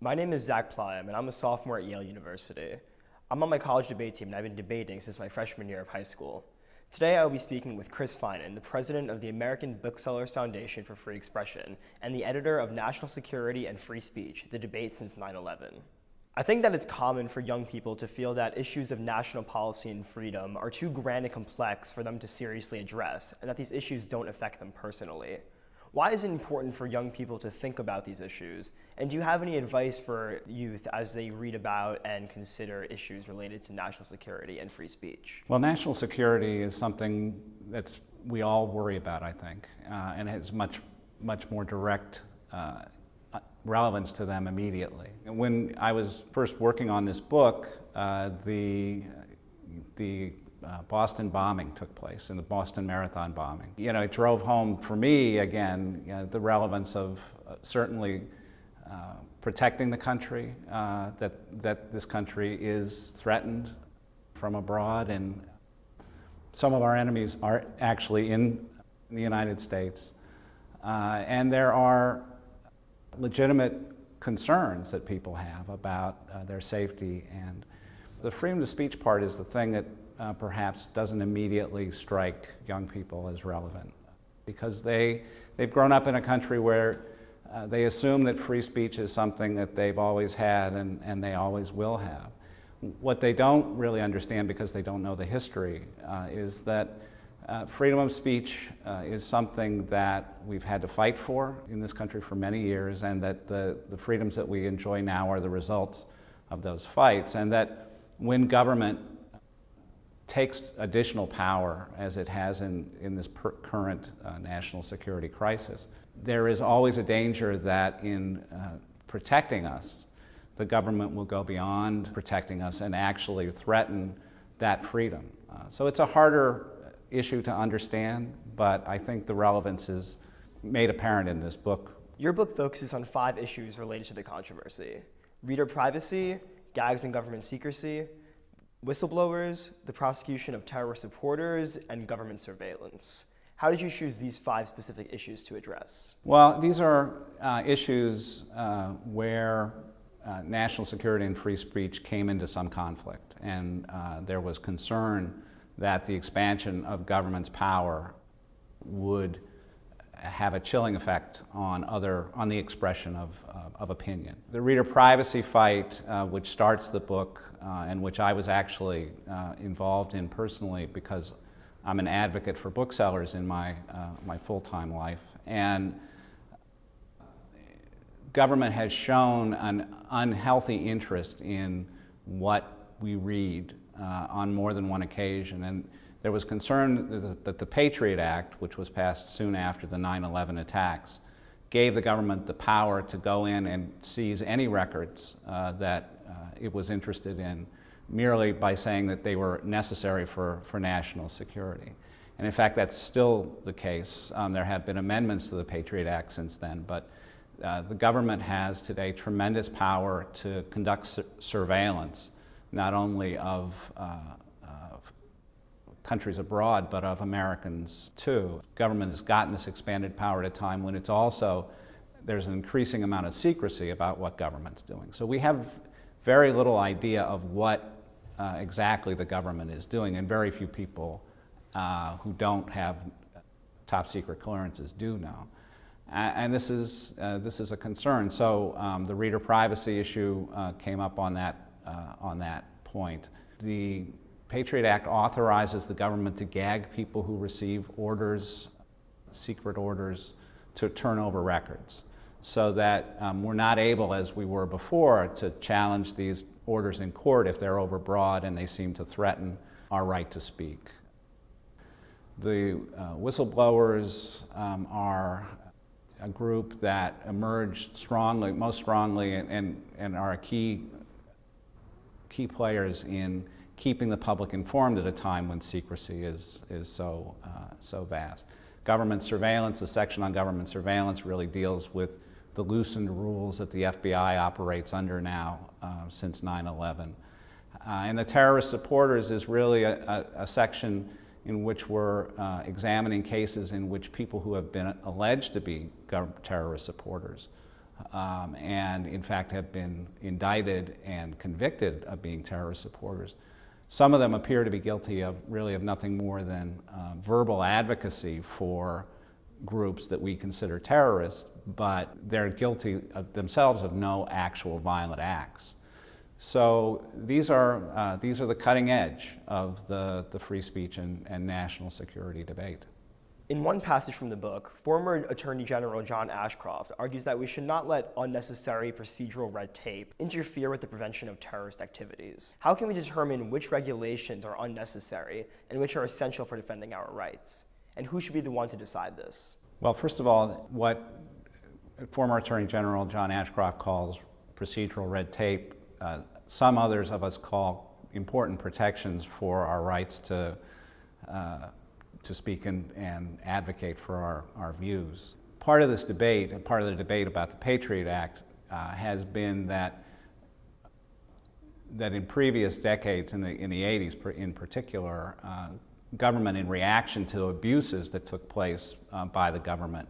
My name is Zach Plyam, and I'm a sophomore at Yale University. I'm on my college debate team, and I've been debating since my freshman year of high school. Today, I will be speaking with Chris Finan, the president of the American Booksellers Foundation for Free Expression and the editor of National Security and Free Speech, The Debate Since 9-11. I think that it's common for young people to feel that issues of national policy and freedom are too grand and complex for them to seriously address, and that these issues don't affect them personally. Why is it important for young people to think about these issues? And do you have any advice for youth as they read about and consider issues related to national security and free speech? Well, national security is something that's we all worry about, I think, uh, and has much, much more direct uh, relevance to them immediately. When I was first working on this book, uh, the, the uh, Boston bombing took place, and the Boston Marathon bombing. You know, it drove home for me, again, you know, the relevance of uh, certainly uh, protecting the country, uh, that, that this country is threatened from abroad, and some of our enemies are actually in the United States. Uh, and there are legitimate concerns that people have about uh, their safety. And the freedom of speech part is the thing that uh, perhaps doesn't immediately strike young people as relevant because they, they've grown up in a country where uh, they assume that free speech is something that they've always had and, and they always will have. What they don't really understand because they don't know the history uh, is that uh, freedom of speech uh, is something that we've had to fight for in this country for many years and that the, the freedoms that we enjoy now are the results of those fights and that when government takes additional power as it has in, in this current uh, national security crisis, there is always a danger that in uh, protecting us, the government will go beyond protecting us and actually threaten that freedom. Uh, so it's a harder issue to understand, but I think the relevance is made apparent in this book. Your book focuses on five issues related to the controversy. Reader privacy, gags and government secrecy, whistleblowers, the prosecution of terrorist supporters, and government surveillance. How did you choose these five specific issues to address? Well, these are uh, issues uh, where uh, national security and free speech came into some conflict, and uh, there was concern that the expansion of government's power would have a chilling effect on other on the expression of, uh, of opinion. The reader privacy fight, uh, which starts the book uh, and which I was actually uh, involved in personally because I'm an advocate for booksellers in my, uh, my full-time life. And government has shown an unhealthy interest in what we read on more than one occasion. And there was concern that the Patriot Act, which was passed soon after the 9-11 attacks, gave the government the power to go in and seize any records uh, that uh, it was interested in merely by saying that they were necessary for, for national security. And in fact, that's still the case. Um, there have been amendments to the Patriot Act since then, but uh, the government has today tremendous power to conduct su surveillance not only of, uh, countries abroad, but of Americans too. Government has gotten this expanded power at a time when it's also, there's an increasing amount of secrecy about what government's doing. So we have very little idea of what uh, exactly the government is doing, and very few people uh, who don't have top secret clearances do know. And this is, uh, this is a concern. So um, the reader privacy issue uh, came up on that uh, on that point. The Patriot Act authorizes the government to gag people who receive orders, secret orders, to turn over records so that um, we're not able, as we were before, to challenge these orders in court if they're overbroad and they seem to threaten our right to speak. The uh, whistleblowers um, are a group that emerged strongly, most strongly, and, and, and are key key players in keeping the public informed at a time when secrecy is, is so, uh, so vast. Government surveillance, the section on government surveillance really deals with the loosened rules that the FBI operates under now uh, since 9-11. Uh, and the terrorist supporters is really a, a, a section in which we're uh, examining cases in which people who have been alleged to be terrorist supporters um, and in fact have been indicted and convicted of being terrorist supporters. Some of them appear to be guilty of really of nothing more than uh, verbal advocacy for groups that we consider terrorists, but they're guilty of themselves of no actual violent acts. So these are, uh, these are the cutting edge of the, the free speech and, and national security debate. In one passage from the book, former Attorney General John Ashcroft argues that we should not let unnecessary procedural red tape interfere with the prevention of terrorist activities. How can we determine which regulations are unnecessary and which are essential for defending our rights? And who should be the one to decide this? Well, first of all, what former Attorney General John Ashcroft calls procedural red tape, uh, some others of us call important protections for our rights to uh, to speak and, and advocate for our, our views. Part of this debate, and part of the debate about the Patriot Act, uh, has been that that in previous decades, in the, in the 80s in particular, uh, government in reaction to abuses that took place uh, by the government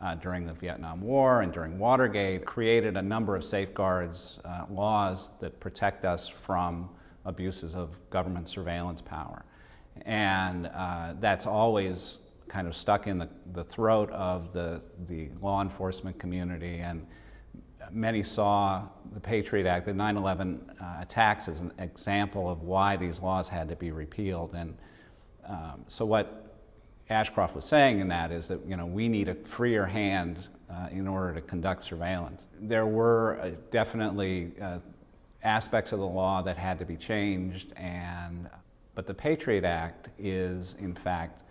uh, during the Vietnam War and during Watergate created a number of safeguards, uh, laws that protect us from abuses of government surveillance power. And uh, that's always kind of stuck in the, the throat of the, the law enforcement community. And many saw the Patriot Act, the 9-11 uh, attacks as an example of why these laws had to be repealed. And um, so what Ashcroft was saying in that is that you know, we need a freer hand uh, in order to conduct surveillance. There were uh, definitely uh, aspects of the law that had to be changed and but the Patriot Act is, in fact,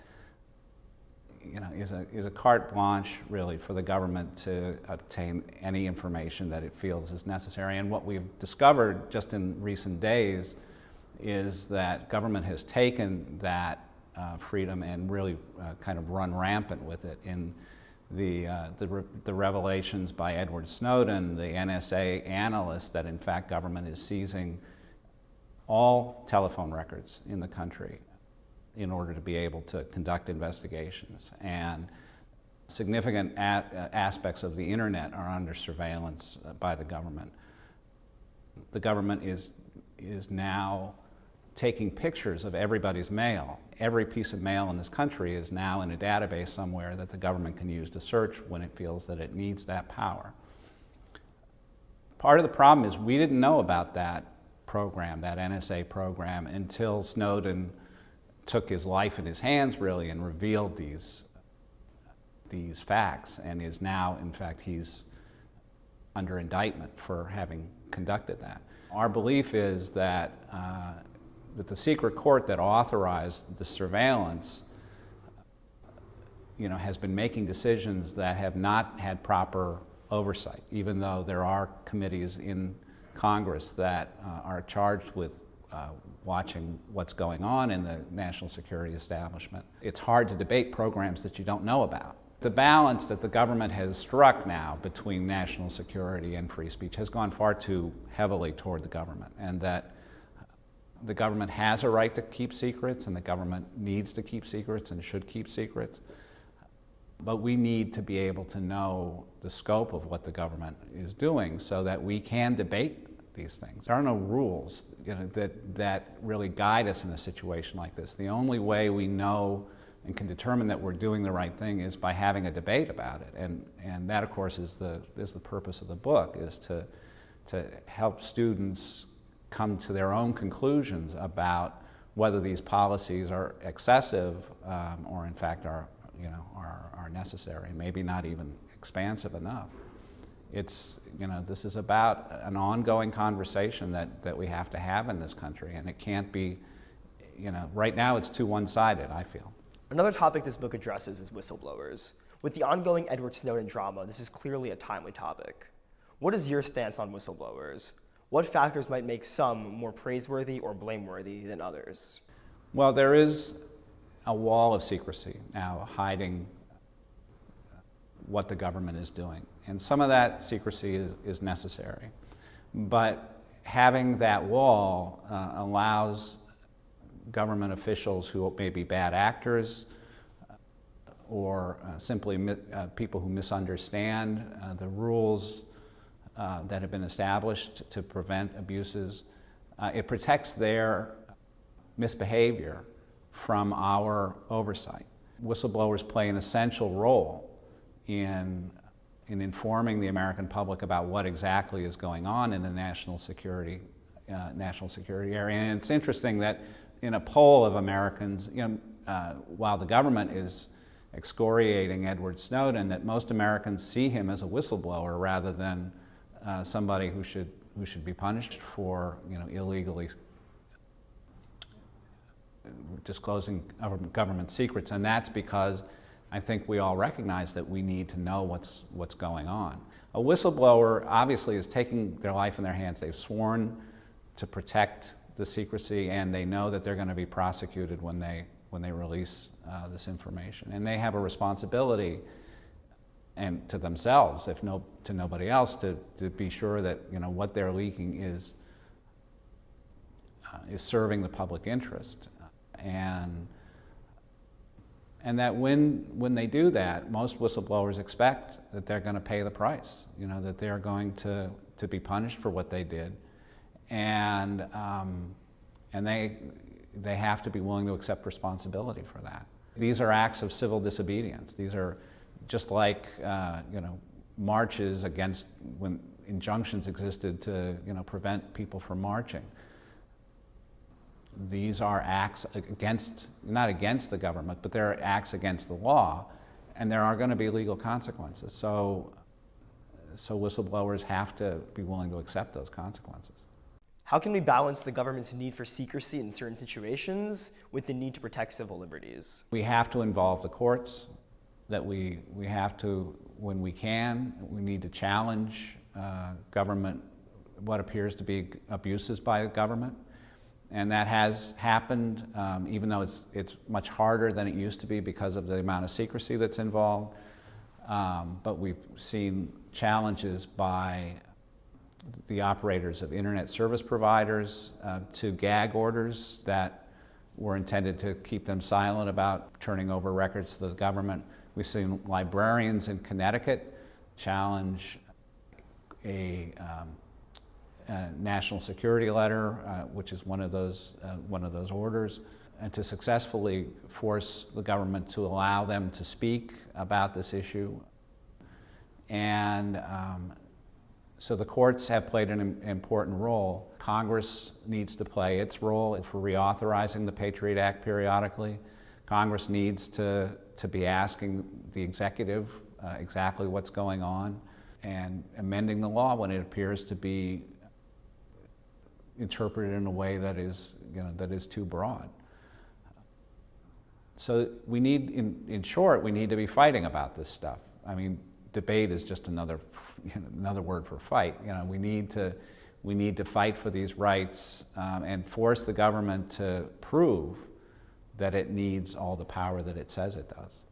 you know, is a, is a carte blanche, really, for the government to obtain any information that it feels is necessary. And what we've discovered just in recent days is that government has taken that uh, freedom and really uh, kind of run rampant with it in the, uh, the, re the, revelations by Edward Snowden, the NSA analyst, that in fact government is seizing all telephone records in the country in order to be able to conduct investigations. And significant aspects of the internet are under surveillance uh, by the government. The government is, is now taking pictures of everybody's mail. Every piece of mail in this country is now in a database somewhere that the government can use to search when it feels that it needs that power. Part of the problem is we didn't know about that program, that NSA program, until Snowden took his life in his hands, really, and revealed these, these facts, and is now, in fact, he's under indictment for having conducted that. Our belief is that, uh, that the secret court that authorized the surveillance you know, has been making decisions that have not had proper oversight, even though there are committees in Congress that uh, are charged with uh, watching what's going on in the national security establishment. It's hard to debate programs that you don't know about. The balance that the government has struck now between national security and free speech has gone far too heavily toward the government, and that the government has a right to keep secrets, and the government needs to keep secrets and should keep secrets. But we need to be able to know the scope of what the government is doing so that we can debate these things. There are no rules you know, that, that really guide us in a situation like this. The only way we know and can determine that we're doing the right thing is by having a debate about it. And, and that, of course, is the, is the purpose of the book, is to, to help students come to their own conclusions about whether these policies are excessive um, or in fact are, you know, are, are necessary, maybe not even expansive enough. It's, you know, this is about an ongoing conversation that, that we have to have in this country, and it can't be, you know, right now it's too one-sided, I feel. Another topic this book addresses is whistleblowers. With the ongoing Edward Snowden drama, this is clearly a timely topic. What is your stance on whistleblowers? What factors might make some more praiseworthy or blameworthy than others? Well, there is a wall of secrecy now hiding what the government is doing. And some of that secrecy is, is necessary. But having that wall uh, allows government officials who may be bad actors uh, or uh, simply uh, people who misunderstand uh, the rules uh, that have been established to prevent abuses. It protects their misbehavior from our oversight. Whistleblowers play an essential role in, in informing the American public about what exactly is going on in the national security, uh, national security area. And it's interesting that in a poll of Americans, you know, uh, while the government is excoriating Edward Snowden, that most Americans see him as a whistleblower rather than uh, somebody who should, who should be punished for you know, illegally disclosing government secrets, and that's because I think we all recognize that we need to know what's, what's going on. A whistleblower obviously is taking their life in their hands. They've sworn to protect the secrecy, and they know that they're going to be prosecuted when they, when they release uh, this information. And they have a responsibility and to themselves, if no, to nobody else, to, to be sure that you know, what they're leaking is, uh, is serving the public interest and and that when when they do that, most whistleblowers expect that they're going to pay the price. You know that they're going to to be punished for what they did, and um, and they they have to be willing to accept responsibility for that. These are acts of civil disobedience. These are just like uh, you know marches against when injunctions existed to you know prevent people from marching these are acts against, not against the government, but they're acts against the law, and there are going to be legal consequences. So, so whistleblowers have to be willing to accept those consequences. How can we balance the government's need for secrecy in certain situations with the need to protect civil liberties? We have to involve the courts, that we, we have to, when we can, we need to challenge uh, government, what appears to be abuses by the government and that has happened, um, even though it's, it's much harder than it used to be because of the amount of secrecy that's involved. Um, but we've seen challenges by the operators of internet service providers uh, to gag orders that were intended to keep them silent about turning over records to the government. We've seen librarians in Connecticut challenge a um, uh, national security letter, uh, which is one of those uh, one of those orders, and to successfully force the government to allow them to speak about this issue. And um, so the courts have played an important role. Congress needs to play its role for reauthorizing the Patriot Act periodically. Congress needs to, to be asking the executive uh, exactly what's going on and amending the law when it appears to be interpreted in a way that is, you know, that is too broad. So we need, in, in short, we need to be fighting about this stuff. I mean, debate is just another, you know, another word for fight. You know, we need to, we need to fight for these rights um, and force the government to prove that it needs all the power that it says it does.